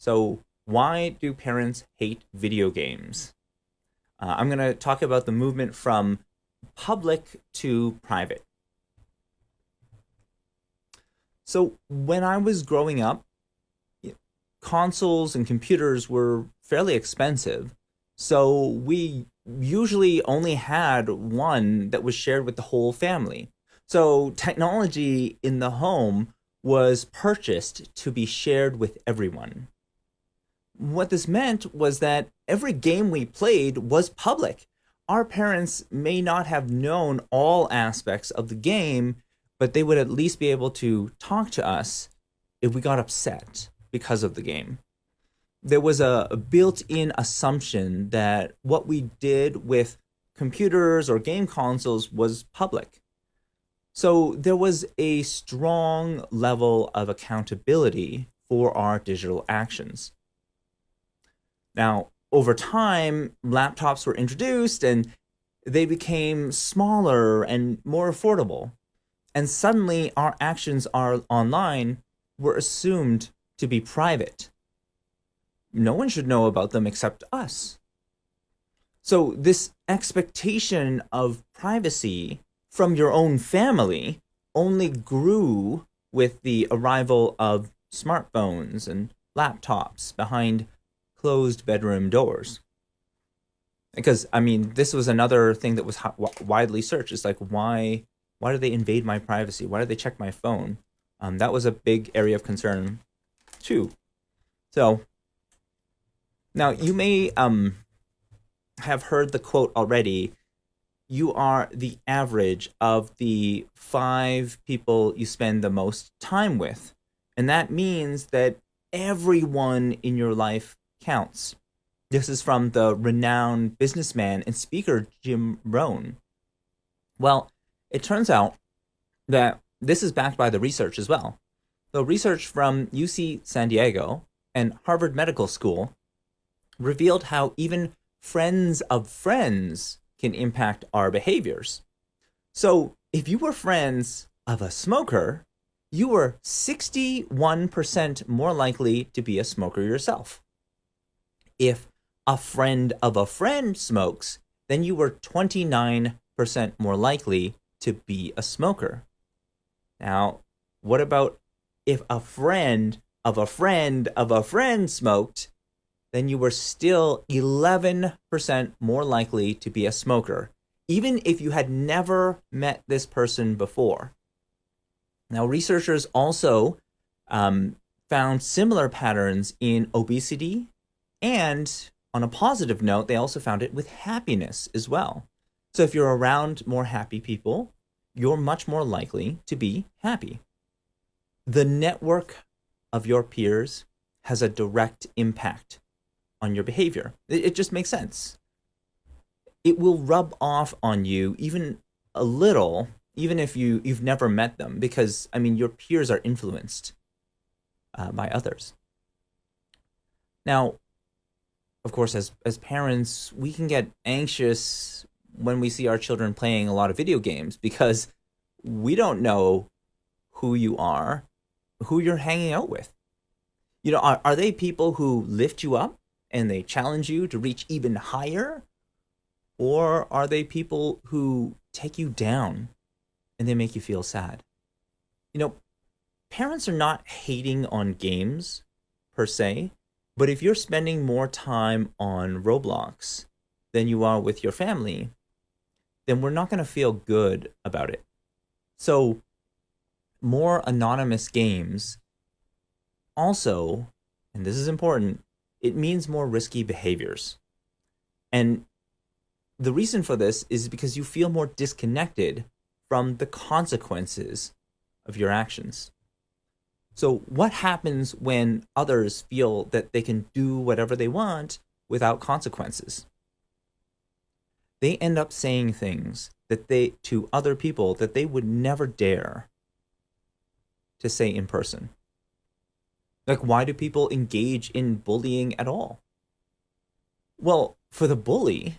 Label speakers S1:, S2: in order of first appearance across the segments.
S1: So why do parents hate video games? Uh, I'm going to talk about the movement from public to private. So when I was growing up, consoles and computers were fairly expensive. So we usually only had one that was shared with the whole family. So technology in the home was purchased to be shared with everyone. What this meant was that every game we played was public. Our parents may not have known all aspects of the game, but they would at least be able to talk to us if we got upset because of the game. There was a, built-in assumption that what we did with computers or game consoles was public. So there was a strong level of accountability for our digital actions. Now, over time, laptops were introduced and they became smaller and more affordable. And suddenly our actions are online were assumed to be private. No one should know about them except us. So this expectation of privacy from your own family only grew with the arrival of smartphones and laptops behind closed bedroom doors. Because I mean, this was another thing that was widely searched. It's like, why, why do they invade my privacy? Why do they check my phone? Um, that was a big area of concern, too. So now you may um have heard the quote already. You are the average of the five people you spend the most time with. And that means that everyone in your life counts. This is from the renowned businessman and speaker Jim Rohn. Well, it turns out that this is backed by the research as well. The research from UC San Diego and Harvard Medical School revealed how even friends of friends can impact our behaviors. So if you were friends of a smoker, you were 61% more likely to be a smoker yourself. If a friend of a friend smokes, then you were 29% more likely to be a smoker. Now, what about if a friend of a friend of a friend smoked, then you were still 11% more likely to be a smoker, even if you had never met this person before. Now, researchers also um, found similar patterns in obesity and on a positive note, they also found it with happiness as well. So if you're around more happy people, you're much more likely to be happy. The network of your peers has a direct impact on your behavior. It, just makes sense. It will rub off on you even a little, even if you, you've never met them, because, I mean, your peers are influenced uh, by others. Now, of course, as, as parents, we can get anxious when we see our children playing a lot of video games because we don't know who you are, who you're hanging out with. You know, are, are they people who lift you up and they challenge you to reach even higher? Or are they people who take you down and they make you feel sad? You know, parents are not hating on games per se. But if you're spending more time on Roblox than you are with your family, then we're not going to feel good about it. So more anonymous games also, and this is important, it means more risky behaviors. And the reason for this is because you feel more disconnected from the consequences of your actions. So what happens when others feel that they can do whatever they want without consequences? They end up saying things that they to other people that they would never dare to say in person. Like why do people engage in bullying at all? Well, for the bully,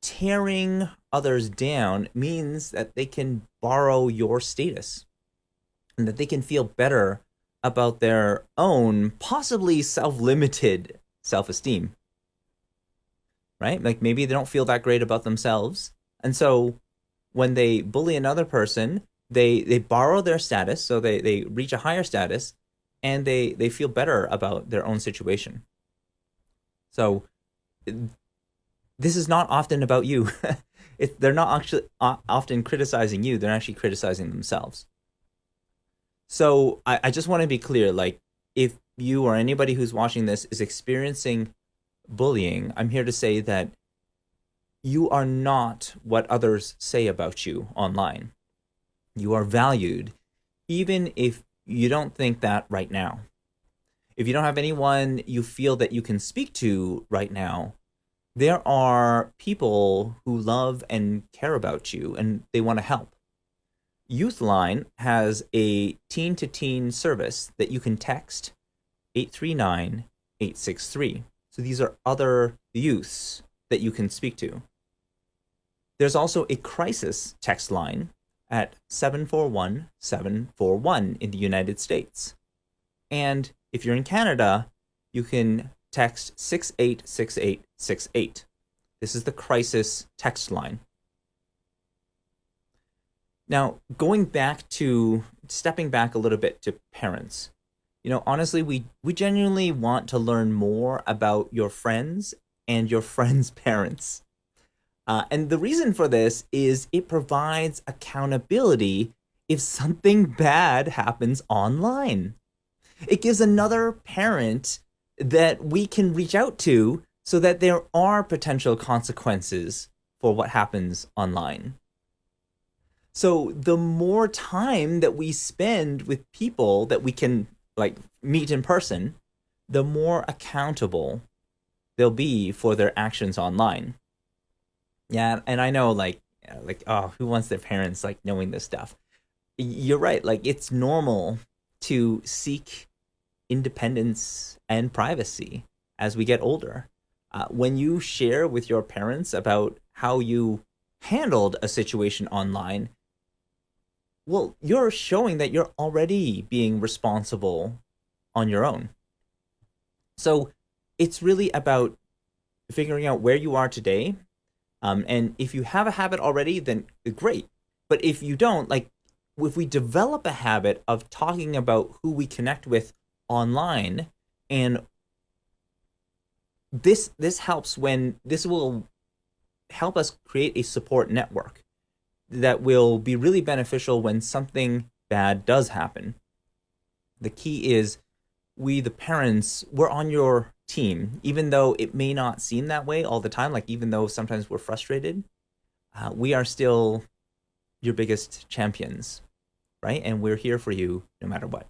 S1: tearing others down means that they can borrow your status and that they can feel better about their own possibly self-limited self-esteem right? Like maybe they don't feel that great about themselves. And so when they bully another person they they borrow their status so they they reach a higher status and they they feel better about their own situation. So this is not often about you. It, they're not actually uh, often criticizing you. They're actually criticizing themselves so I, I just want to be clear like if you or anybody who's watching this is experiencing bullying i'm here to say that you are not what others say about you online you are valued even if you don't think that right now if you don't have anyone you feel that you can speak to right now there are people who love and care about you and they want to help. Youthline has a teen to teen service that you can text 839 863. So these are other youths that you can speak to. There's also a crisis text line at 741 741 in the United States. And if you're in Canada, you can text 686868. This is the crisis text line. Now, going back to stepping back a little bit to parents, you know, honestly, we, we genuinely want to learn more about your friends and your friends' parents. Uh, and the reason for this is it provides accountability if something bad happens online. It gives another parent that we can reach out to so that there are potential consequences for what happens online. So the more time that we spend with people that we can like meet in person, the more accountable they'll be for their actions online. Yeah, and I know like like oh, who wants their parents like knowing this stuff? You're right, like it's normal to seek independence and privacy as we get older. Uh, when you share with your parents about how you handled a situation online, well, you're showing that you're already being responsible on your own. So it's really about figuring out where you are today. Um, and if you have a habit already, then great. But if you don't, like, if we develop a habit of talking about who we connect with online and this this helps when this will help us create a support network that will be really beneficial when something bad does happen. The key is we the parents we're on your team. Even though it may not seem that way all the time like even though sometimes we're frustrated uh, we are still your biggest champions right? And we're here for you no matter what